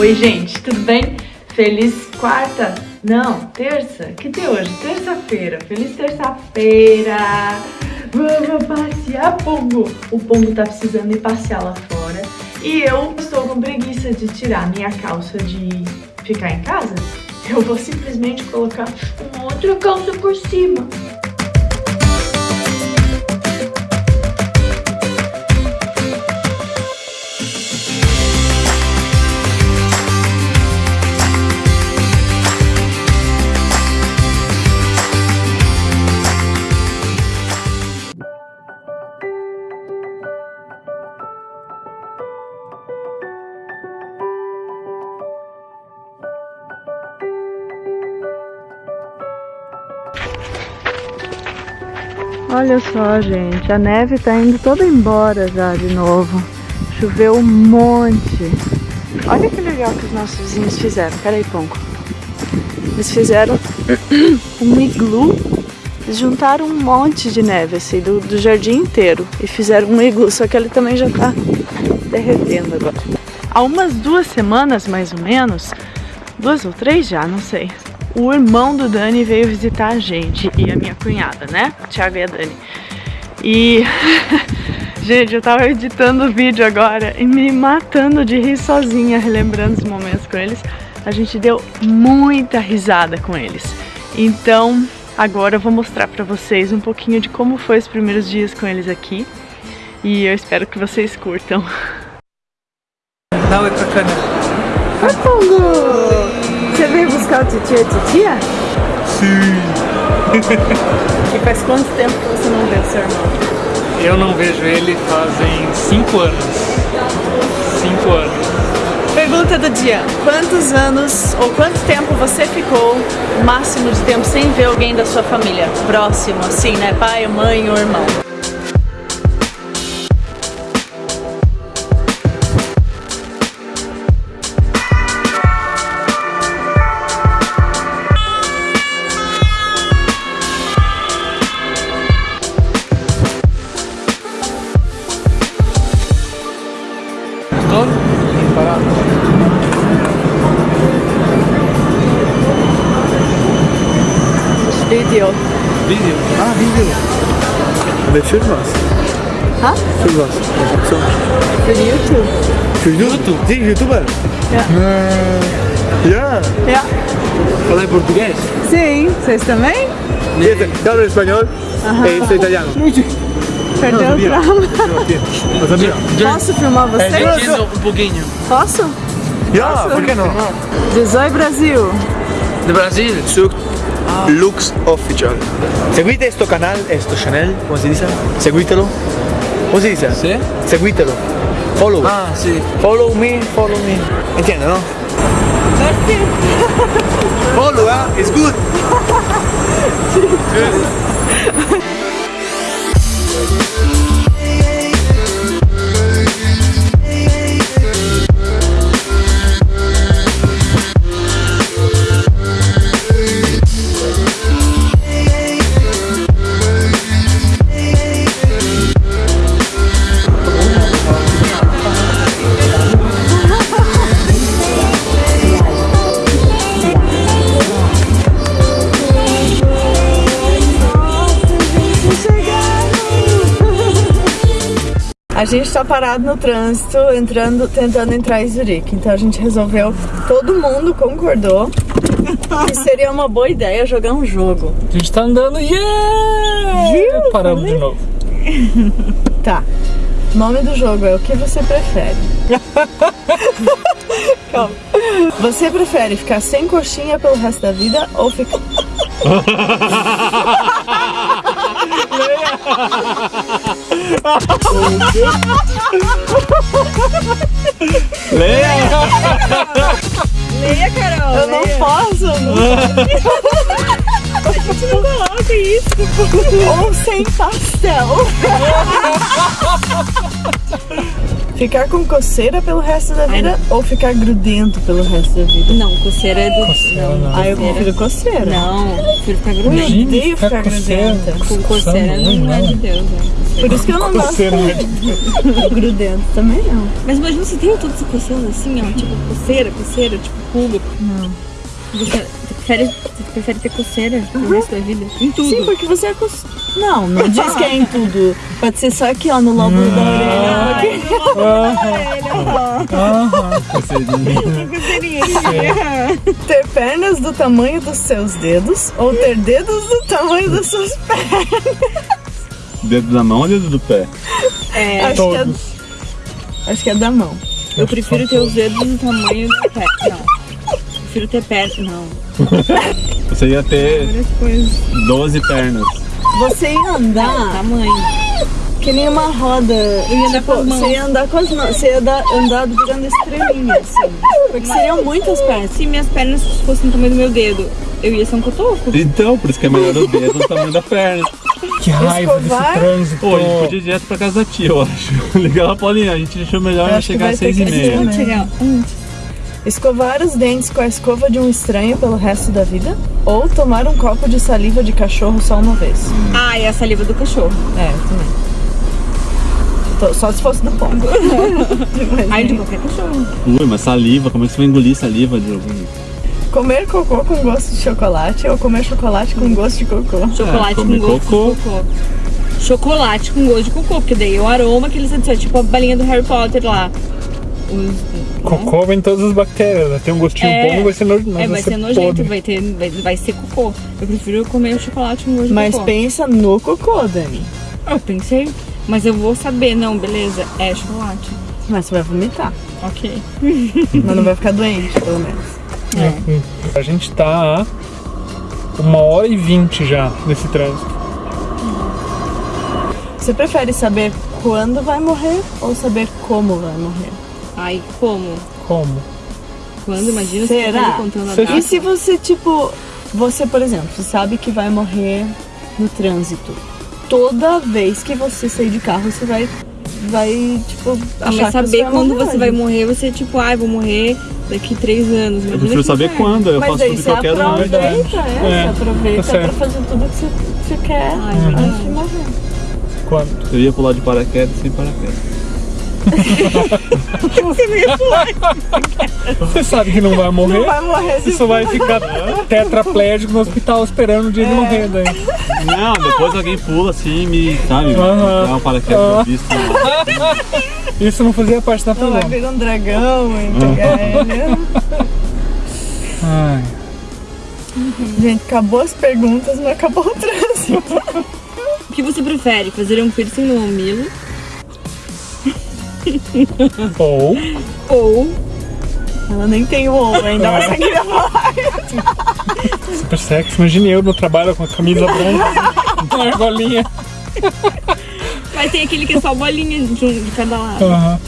Oi, gente, tudo bem? Feliz quarta? Não, terça? Que dia hoje? Terça-feira. Feliz terça-feira! Vamos passear, Pongo! O Pongo tá precisando ir passear lá fora. E eu estou com preguiça de tirar minha calça de ficar em casa. Eu vou simplesmente colocar uma outra calça por cima. Olha só, gente, a neve tá indo toda embora já de novo. Choveu um monte. Olha que legal que os nossos vizinhos fizeram. Peraí, Ponco. Eles fizeram um iglu. Eles juntaram um monte de neve, assim, do, do jardim inteiro. E fizeram um iglu, só que ele também já tá derretendo agora. Há umas duas semanas, mais ou menos, duas ou três já, não sei o irmão do Dani veio visitar a gente e a minha cunhada, né? O Thiago e a Dani. E, gente, eu tava editando o vídeo agora e me matando de rir sozinha, relembrando os momentos com eles. A gente deu muita risada com eles. Então, agora eu vou mostrar pra vocês um pouquinho de como foi os primeiros dias com eles aqui. E eu espero que vocês curtam. É bacana. Oi, você veio buscar o titia e titia? Sim. e faz quanto tempo que você não vê o seu irmão? Eu não vejo ele fazem 5 anos. 5 anos. Pergunta do dia. Quantos anos ou quanto tempo você ficou, máximo de tempo, sem ver alguém da sua família? Próximo, assim, né? Pai, mãe ou irmão? Video. Video? Ah, video. Mais filmas? Ha? Filmas? Für YouTube. Für YouTube? Sim, youtuber? Ja. Yeah. Ja. Fala em português? Sim, vocês também? Eu hablo espanhol e sou italiano. Perdeu o sabia? Posso filmar você? Entendo um pouquinho. Posso? Yeah, por que não? Desoi Brasil. De Brasil? Suc Lux Official. Seguite este canal, este channel, ¿cómo se dice? Seguítelo. ¿Cómo se dice? ¿Sí? Seguítelo. Follow. Ah, sí. Follow me, follow me. ¿Entiendes, no? Merci. Follow, ah, it's good. Thank you. A gente tá parado no trânsito, entrando, tentando entrar em Zurique. Então a gente resolveu, todo mundo concordou que seria uma boa ideia jogar um jogo. A gente tá andando, yeah! Viu? Paramos de novo. Tá. O nome do jogo é o que você prefere. Calma. Você prefere ficar sem coxinha pelo resto da vida ou ficar. Leia, Carol. Eu não posso! Não A gente não coloca isso. Ou sem pastel. Ficar com coceira pelo resto da vida ou ficar grudento pelo resto da vida? Não, coceira é do... Coceira não. Ah, eu prefiro coceira. Não, prefiro ficar Eu grudenta. Imagine odeio ficar ficar coceira, grudenta. Com coceira não é de Deus, né? Por isso que eu não gosto Coceira não é de grudento também não. Mas imagina se tem tudo se coçando assim, ó, tipo coceira, coceira, tipo pulga. Não. Você, você prefere, você prefere ter coceira pro resto da vida? Em tudo. Sim, porque você é cos... Não, não diz que é em tudo. Pode ser só aqui, ó, no lobo da orelha. Aqui. Ter pernas do tamanho dos seus dedos ou ter dedos do tamanho das suas pernas. Dedo da mão ou dedo do pé? É, Acho que, é, acho que é da mão. eu prefiro ter os dedos do tamanho do pé. Não. Prefiro ter perna. Não. Você ia ter Várias coisas. 12 pernas. Você ia andar Tamanho. que nem uma roda. ia andar tipo, com as mãos. você ia andar com as mãos. Você ia andar, andar virando estrelinha, assim. Porque seriam muitas pernas. Se minhas pernas fossem do tamanho do meu dedo, eu ia ser um cotoco. Então, por isso que é melhor o dedo do tamanho da perna. Que raiva Escovar? desse trânsito. Pô, a gente podia ir direto pra casa da tia, eu acho. Ligar ela, Paulinha, a gente achou melhor Eu chegar às 6 e meia. né? Chegar. Escovar os dentes com a escova de um estranho pelo resto da vida? Ou tomar um copo de saliva de cachorro só uma vez? Ah, e a saliva do cachorro. É, também. Só se fosse do pombo. Ai, de qualquer cachorro. Ui, mas saliva, como é que você vai engolir saliva de algum? Comer cocô com gosto de chocolate ou comer chocolate com gosto de cocô? Chocolate com comer gosto cocô. de cocô. Chocolate com gosto de cocô, porque daí o aroma que eles adicionam, tipo a balinha do Harry Potter lá. Os, Cocô vem todas as bactérias. né? Tem um gostinho É. bom, vai ser nojento. É, vai ser nojento, vai, ter, vai, vai ser cocô. Eu prefiro comer o chocolate gosto de Mas cocô. pensa no cocô, Dani. Eu pensei, mas eu vou saber, não, beleza, é chocolate. Mas você vai vomitar. Ok. Mas não vai ficar doente, pelo menos. É. A gente tá a uma hora e vinte já nesse trânsito. Você prefere saber quando vai morrer ou saber como vai morrer? Ai, como? Como? Quando? Imagina Será? você contando a data. E se você, tipo, você, por exemplo, você sabe que vai morrer no trânsito. Toda vez que você sair de carro, você vai, vai tipo, Ah, achar mas que saber vai quando você vai morrer, você tipo, ai, vou morrer daqui três anos. Eu Imagina prefiro que saber inferno. quando, eu Mas faço tudo que você eu quero antes. aproveita, é, É, você aproveita tá pra fazer tudo que você, você quer Ai, antes verdade. de morrer. Quando? Eu ia pular de paraquedas sem paraquedas. Você sabe que não vai morrer. Não vai morrer Você só vai ficar tetraplégico no hospital esperando o dia É. de morrer daí. Não, depois alguém pula assim e me, sabe, Aham. dá um paraquedas visto. Isso não fazia parte da Não vai virar um dragão e pegar ele. Ai. Gente, acabou as perguntas, não acabou o trânsito. O que você prefere? Fazer um piercing no mamilo Ou ou Ela nem tem o ovo ainda, mas você queria falar. super sexy. Imagine eu no trabalho com a camisa branca, uma argolinha. Mas tem aquele que é só bolinha de, um, de cada lado. Aham.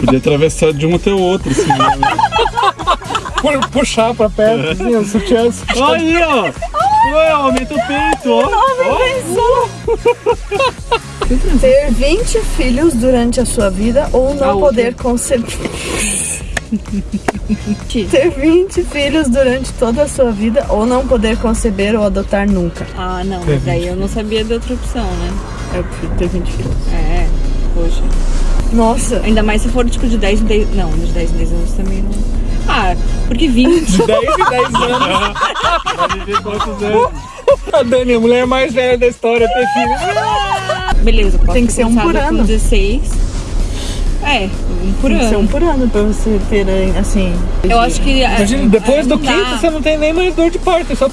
Podia atravessar de um até o outro, assim. né? Pu- Puxar pra perto, assim, o sutiã. sutiã. Aí, ó! Ué, aumenta o peito, ó! Ter 20 filhos durante a sua vida ou não A outra. poder conceber. Ter 20 filhos durante toda a sua vida ou não poder conceber ou adotar nunca. Ah, não, mas aí eu não sabia da outra opção, né? Eu prefiro ter 20 filhos. É, poxa. Nossa, Ainda mais se for tipo de 10 em 10. Não, de 10 em 10 anos também não. Ah, porque 20. De 10 em 10 anos. Vai viver quantos anos? A Dani, a mulher mais velha da história, ter filho. Beleza, posso Tem que ser um por ano. Com 16. É, um por tem que ser ano. um por ano pra você ter, assim. Eu acho que. Imagina, depois não do dá. quinto você não tem nem mais dor de parto, é só.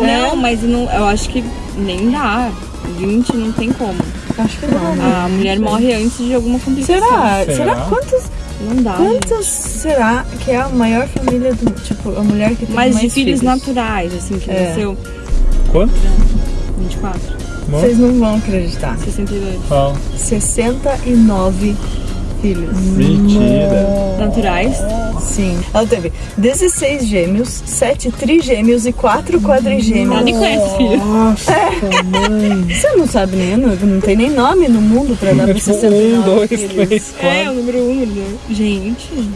Não, mas não, eu acho que nem dá. 20 não tem como. Acho que não. né? A mulher morre antes de alguma complicação. Será? Será? Será? Quantos, Não dá. gente. quantos será que é a maior família do. Tipo, a mulher que tem Mas mais de filhos, naturais, assim, que É. nasceu Quanto? 24, Bom. Vocês não vão acreditar. 62. Fala. 69 filhos. Mentira. Naturais. Sim. Ela teve 16 gêmeos, 7 trigêmeos e 4 quadrigêmeos. Ela nem conhece filho. Nossa, mãe. Você não sabe nem, não, não tem nem nome no mundo pra dar É pra tipo 69 um, dois, filhos. três, É, quatro. o número 1, um, né? Gente.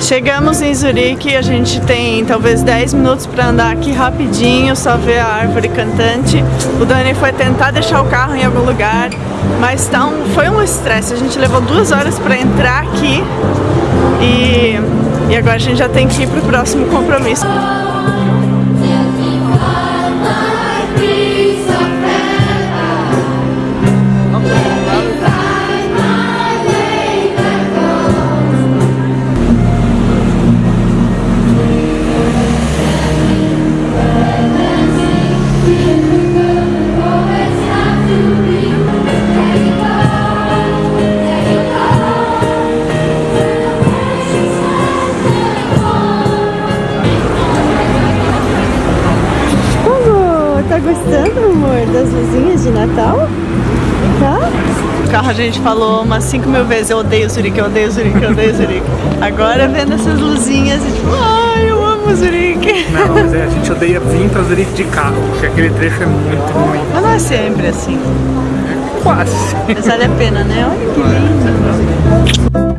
Chegamos em Zurique, a gente tem talvez 10 minutos para andar aqui rapidinho, só ver a árvore cantante. O Dani foi tentar deixar o carro em algum lugar, mas tá um, foi um estresse. A gente levou duas horas para entrar aqui e, e agora a gente já tem que ir pro próximo compromisso. A gente falou umas 5 mil vezes, eu odeio Zurique, eu odeio Zurique, eu odeio Zurique. Agora vendo essas luzinhas e tipo, ai, eu amo Zurique. Não, mas é, a gente odeia vir pra Zurique de carro, porque aquele trecho é muito ruim. Mas não é sempre assim. Quase. Mas vale a pena, né? Olha que lindo.